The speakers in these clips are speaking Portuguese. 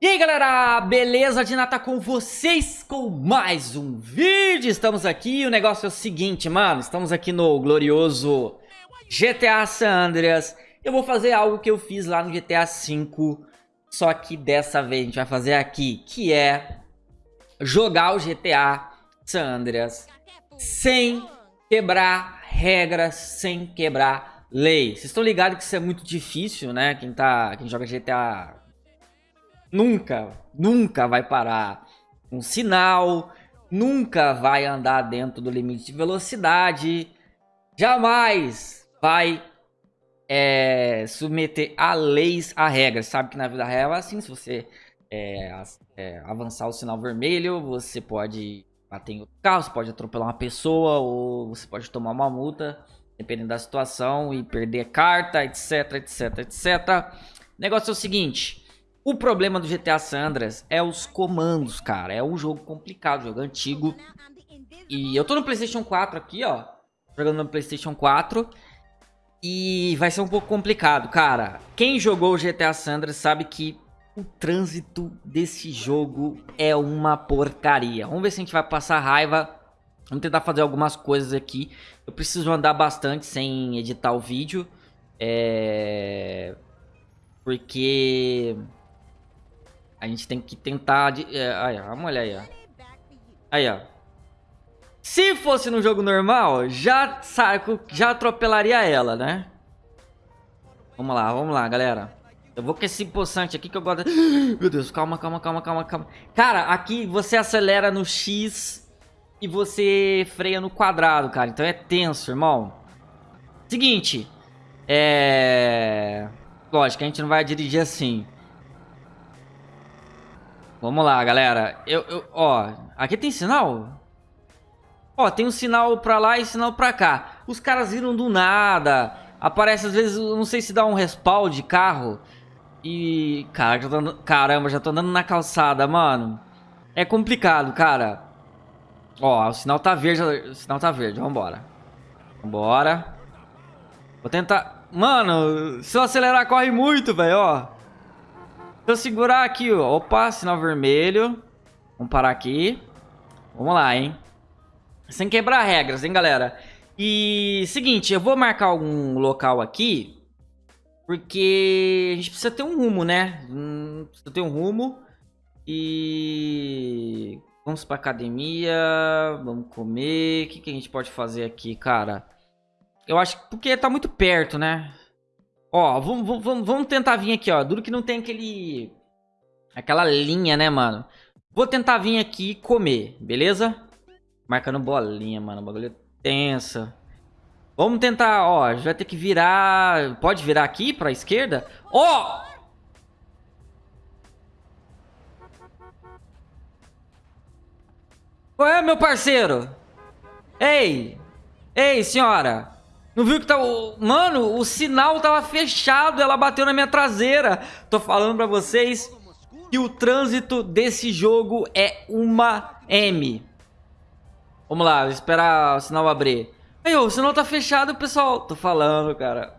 E aí galera, beleza? De nata com vocês com mais um vídeo Estamos aqui, o negócio é o seguinte, mano Estamos aqui no glorioso GTA San Andreas Eu vou fazer algo que eu fiz lá no GTA V Só que dessa vez a gente vai fazer aqui Que é jogar o GTA San Andreas Sem quebrar regras, sem quebrar lei Vocês estão ligados que isso é muito difícil, né? Quem, tá, quem joga GTA nunca, nunca vai parar um sinal, nunca vai andar dentro do limite de velocidade, jamais vai é, submeter a leis, a regras. Sabe que na vida real é assim, se você é, é, avançar o sinal vermelho, você pode bater em outro carro, você pode atropelar uma pessoa ou você pode tomar uma multa, dependendo da situação, e perder carta, etc, etc, etc. O negócio é o seguinte... O problema do GTA Sandras é os comandos, cara. É um jogo complicado, jogo antigo. E eu tô no Playstation 4 aqui, ó. Jogando no Playstation 4. E vai ser um pouco complicado, cara. Quem jogou o GTA Sandras sabe que o trânsito desse jogo é uma porcaria. Vamos ver se a gente vai passar raiva. Vamos tentar fazer algumas coisas aqui. Eu preciso andar bastante sem editar o vídeo. É... Porque a gente tem que tentar... De... É, aí, ó, olhar aí, ó. Aí, ó. Se fosse no jogo normal, já, saco, já atropelaria ela, né? Vamos lá, vamos lá, galera. Eu vou com esse poçante aqui que eu gosto... Meu Deus, calma, calma, calma, calma, calma. Cara, aqui você acelera no X e você freia no quadrado, cara. Então é tenso, irmão. Seguinte. É... Lógico, a gente não vai dirigir assim. Vamos lá, galera. Eu, eu, ó, aqui tem sinal? Ó, tem um sinal pra lá e sinal pra cá. Os caras viram do nada. Aparece às vezes, não sei se dá um respawn de carro. E, cara, já tô, caramba, já tô andando na calçada, mano. É complicado, cara. Ó, o sinal tá verde, o sinal tá verde, vambora. Vambora. Vou tentar... Mano, se eu acelerar, corre muito, velho, ó. Eu segurar aqui, ó. Opa, sinal vermelho. Vamos parar aqui. Vamos lá, hein. Sem quebrar regras, hein, galera. E, seguinte, eu vou marcar algum local aqui. Porque a gente precisa ter um rumo, né? Hum, precisa ter um rumo. E... Vamos pra academia. Vamos comer. O que, que a gente pode fazer aqui, cara? Eu acho que... Porque tá muito perto, né? Ó, vamos, vamos, vamos tentar vir aqui, ó. Duro que não tem aquele... Aquela linha, né, mano? Vou tentar vir aqui e comer, beleza? Marcando bolinha, mano. Bagulho é tenso. Vamos tentar, ó. A gente vai ter que virar... Pode virar aqui pra esquerda? Ó! Qual é, meu parceiro? Ei! Ei, senhora! Não viu que tá... Mano, o sinal tava fechado, ela bateu na minha traseira. Tô falando pra vocês que o trânsito desse jogo é uma M. Vamos lá, esperar o sinal abrir. Aí, o sinal tá fechado, pessoal. Tô falando, cara.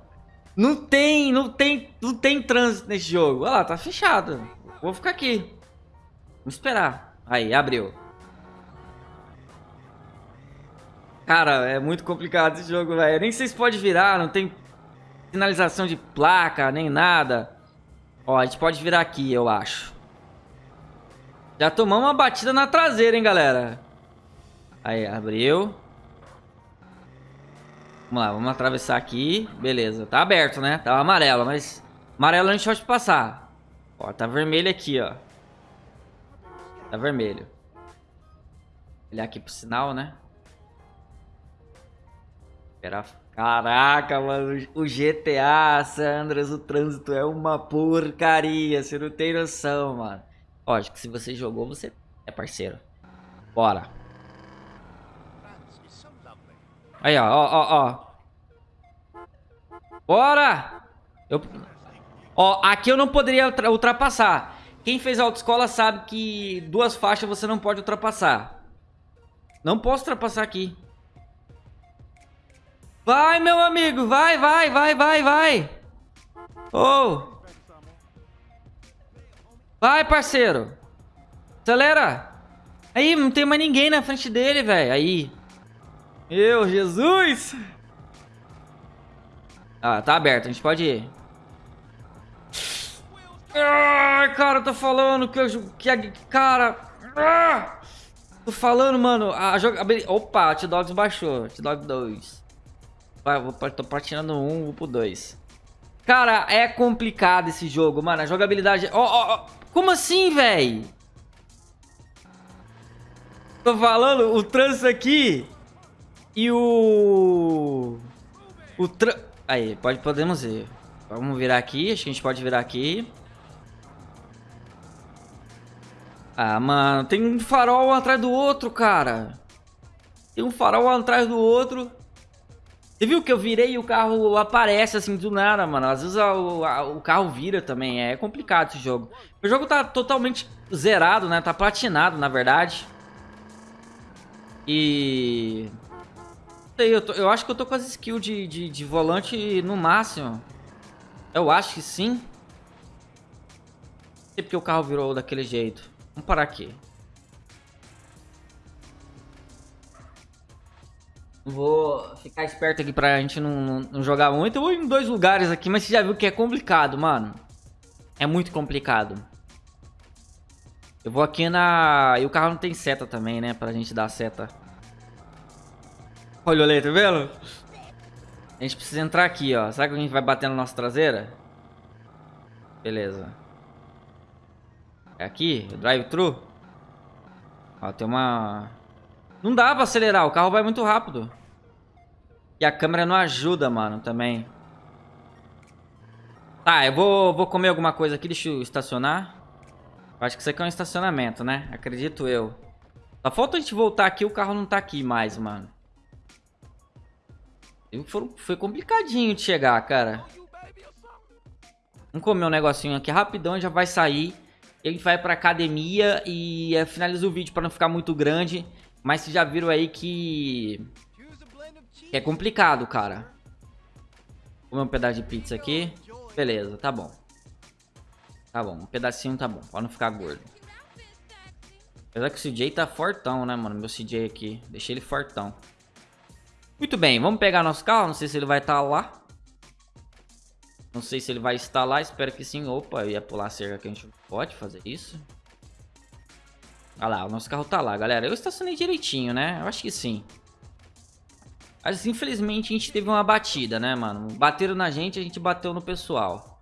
Não tem, não tem, não tem trânsito nesse jogo. Olha lá, tá fechado. Vou ficar aqui. Vamos esperar. Aí, abriu. Cara, é muito complicado esse jogo, velho. Nem sei se pode virar, não tem sinalização de placa, nem nada. Ó, a gente pode virar aqui, eu acho. Já tomamos uma batida na traseira, hein, galera. Aí, abriu. Vamos lá, vamos atravessar aqui. Beleza, tá aberto, né? Tava amarelo, mas... Amarelo a gente pode passar. Ó, tá vermelho aqui, ó. Tá vermelho. Olhar aqui pro sinal, né? Era... Caraca, mano, o GTA, Sandras, o trânsito é uma porcaria, você não tem noção, mano. Lógico que se você jogou, você é parceiro. Bora. Aí, ó, ó, ó, ó. Bora! Eu... Ó, aqui eu não poderia ultrapassar. Quem fez autoescola sabe que duas faixas você não pode ultrapassar. Não posso ultrapassar aqui. Vai, meu amigo, vai, vai, vai, vai, vai. Oh. Vai, parceiro. Acelera. Aí, não tem mais ninguém na frente dele, velho. Aí. Meu Jesus. Ah, tá aberto. A gente pode ir. Ai, cara, tô falando que eu... Que a, cara... Ah, tô falando, mano. A jogabilidade... Opa, T-Dogs baixou. T-Dog 2. Vai, vou, tô patinando um, vou pro 2. Cara, é complicado esse jogo, mano. A jogabilidade... Ó, ó, ó. Como assim, velho? Tô falando, o trânsito aqui e o... O trânsito... Aí, pode, podemos ir. Vamos virar aqui, acho que a gente pode virar aqui. Ah, mano, tem um farol atrás do outro, cara. Tem um farol atrás do outro. Você viu que eu virei e o carro aparece assim do nada, mano. Às vezes a, a, o carro vira também. É complicado esse jogo. O jogo tá totalmente zerado, né? Tá platinado, na verdade. E sei, eu, tô, eu acho que eu tô com as skills de, de, de volante no máximo. Eu acho que sim. Não sei porque o carro virou daquele jeito. Vamos parar aqui. Vou ficar esperto aqui pra gente não, não, jogar muito. Eu vou em dois lugares aqui, mas você já viu que é complicado, mano. É muito complicado. Eu vou aqui na... E o carro não tem seta também, né? Pra gente dar seta. Olha o olho, tá vendo? A gente precisa entrar aqui, ó. Será que a gente vai bater na nossa traseira? Beleza. É aqui? Drive-thru? Ó, tem uma... Não dá pra acelerar, o carro vai muito rápido. E a câmera não ajuda, mano, também. Tá, eu vou, vou comer alguma coisa aqui, deixa eu estacionar. Acho que isso aqui é um estacionamento, né? Acredito eu. Só falta a gente voltar aqui, o carro não tá aqui mais, mano. Foi complicadinho de chegar, cara. Vamos comer um negocinho aqui rapidão, já vai sair. Ele vai pra academia e é, finaliza o vídeo pra não ficar muito grande. Mas vocês já viram aí que... que é complicado, cara. Comer um pedaço de pizza aqui. Beleza, tá bom. Tá bom, um pedacinho tá bom, pra não ficar gordo. Apesar que o CJ tá fortão, né, mano? Meu CJ aqui. Deixei ele fortão. Muito bem, vamos pegar nosso carro. Não sei se ele vai estar tá lá. Não sei se ele vai estar lá. Espero que sim. Opa, eu ia pular a cerca que a gente pode fazer isso. Olha lá, o nosso carro tá lá, galera. Eu estacionei direitinho, né? Eu acho que sim. Mas infelizmente a gente teve uma batida, né, mano? Bateram na gente, a gente bateu no pessoal.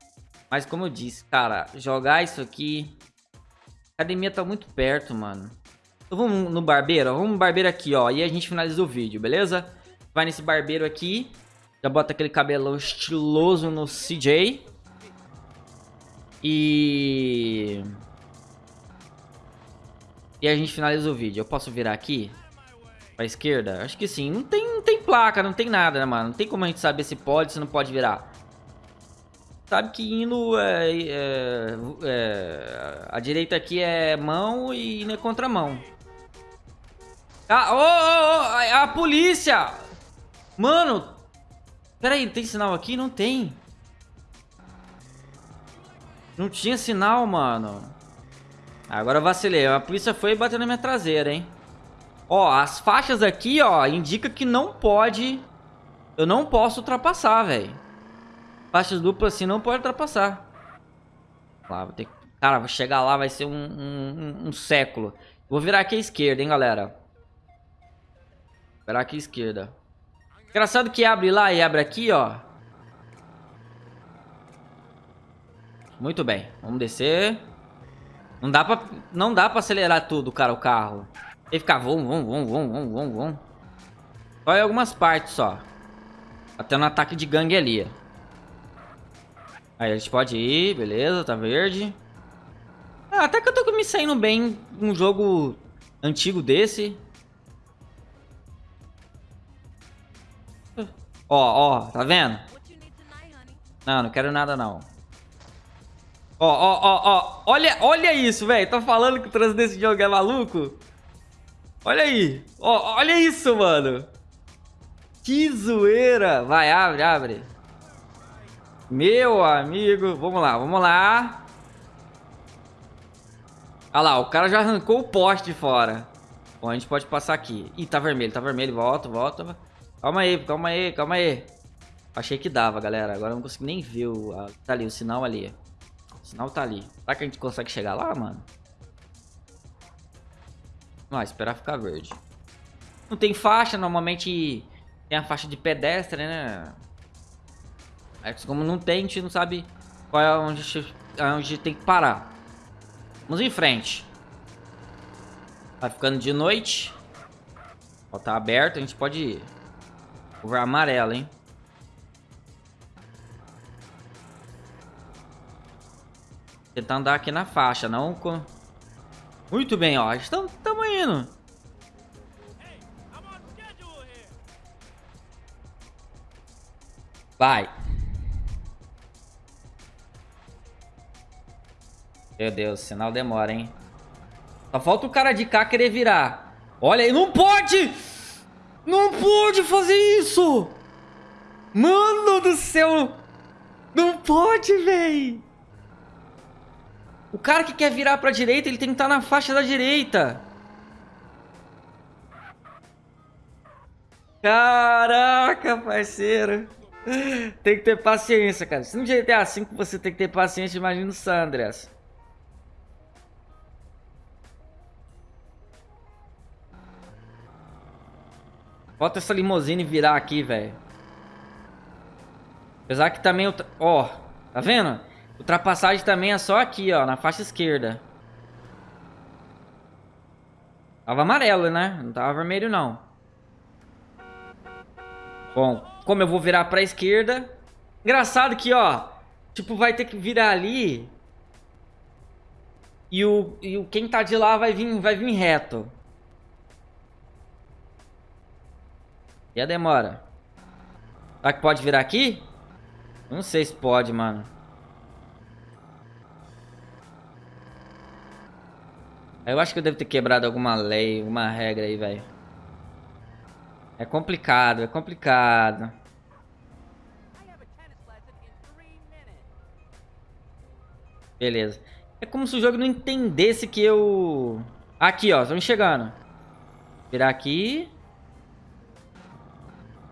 Mas como eu disse, cara, jogar isso aqui... A academia tá muito perto, mano. Então vamos no barbeiro, vamos no barbeiro aqui, ó. E a gente finaliza o vídeo, beleza? Vai nesse barbeiro aqui. Já bota aquele cabelão estiloso no CJ. E... E a gente finaliza o vídeo. Eu posso virar aqui? Pra esquerda? Acho que sim. Não tem, não tem placa, não tem nada, né, mano? Não tem como a gente saber se pode, se não pode virar. Sabe que indo é, é, é, a direita aqui é mão e indo é contramão. Ah, oh, oh, oh, a polícia! Mano! Pera aí, tem sinal aqui? Não tem. Não tinha sinal, mano. Agora eu vacilei. A polícia foi bateu na minha traseira, hein? Ó, as faixas aqui, ó, indica que não pode... Eu não posso ultrapassar, velho. Faixas duplas assim não pode ultrapassar. Lá, vou ter Cara, vou chegar lá, vai ser um, um, um século. Vou virar aqui à esquerda, hein, galera. Virar aqui à esquerda. Engraçado que abre lá e abre aqui, ó. Muito bem. Vamos descer. Não dá pra, não dá pra acelerar tudo, cara, o carro. Que ficar vum, vum, vum, vum, vum, vum, vum. Só em algumas partes, só. Até no ataque de gangue ali. Aí a gente pode ir, beleza, tá verde. Ah, até que eu tô me saindo bem um jogo antigo desse. Ó, ó, tá vendo? Não, não quero nada não. Ó, ó, ó, ó. Olha, olha isso, velho. Tá falando que o trânsito desse jogo é maluco? Olha aí. Ó, olha isso, mano. Que zoeira. Vai, abre, abre. Meu amigo. Vamos lá, vamos lá. Olha lá, o cara já arrancou o poste de fora. Bom, a gente pode passar aqui. Ih, tá vermelho, tá vermelho. Volta, volta. Calma aí, calma aí, calma aí. Achei que dava, galera. Agora eu não consigo nem ver o... Tá ali, o sinal ali. O sinal tá ali. Será que a gente consegue chegar lá, mano? Não, esperar ficar verde. Não tem faixa, normalmente tem a faixa de pedestre, né? Mas como não tem, a gente não sabe qual é onde, onde tem que parar. Vamos em frente. Tá ficando de noite. Ó, tá aberto, a gente pode ir. Cover amarelo, hein? Tentar andar aqui na faixa, não com... Muito bem, ó. Estamos indo. Vai. Meu Deus, sinal demora, hein? Só falta o cara de cá querer virar. Olha aí, não pode! Não pode fazer isso! Mano do céu! Não pode, véi! O cara que quer virar pra direita, ele tem que estar na faixa da direita. Caraca, parceiro. Tem que ter paciência, cara. Se no GTA V você tem que ter paciência, imagina o Sandras. Bota essa limousine virar aqui, velho. Apesar que também... Ó, tá vendo? Ultrapassagem também é só aqui, ó, na faixa esquerda. Tava amarelo, né? Não tava vermelho, não. Bom, como eu vou virar pra esquerda... Engraçado que, ó... Tipo, vai ter que virar ali... E o, e o quem tá de lá vai vir, vai vir reto. E a demora? Será que pode virar aqui? Não sei se pode, mano. Eu acho que eu devo ter quebrado alguma lei, alguma regra aí, velho. É complicado, é complicado. Beleza. É como se o jogo não entendesse que eu... Aqui, ó, estamos chegando. Virar aqui.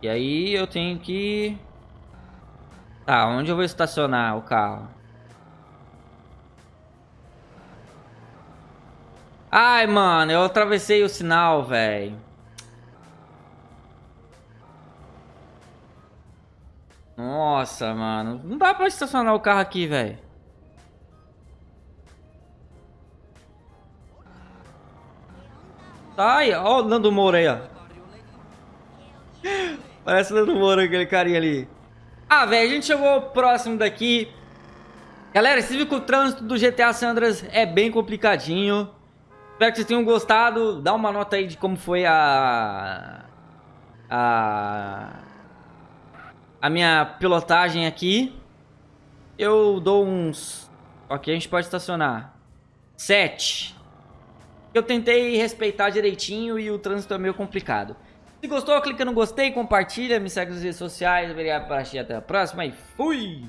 E aí eu tenho que... Tá, onde eu vou estacionar o carro? Ai, mano, eu atravessei o sinal, velho. Nossa, mano. Não dá pra estacionar o carro aqui, velho. Tá aí, ó o Nando Moura aí, ó. Parece o Nando Moura, aquele carinha ali. Ah, velho, a gente chegou próximo daqui. Galera, você viu que o trânsito do GTA Sandras é bem complicadinho. Espero que vocês tenham gostado. Dá uma nota aí de como foi a... A... A minha pilotagem aqui. Eu dou uns... Ok, a gente pode estacionar. Sete. Eu tentei respeitar direitinho e o trânsito é meio complicado. Se gostou, clica no gostei, compartilha, me segue nas redes sociais. Obrigado por assistir, até a próxima e fui!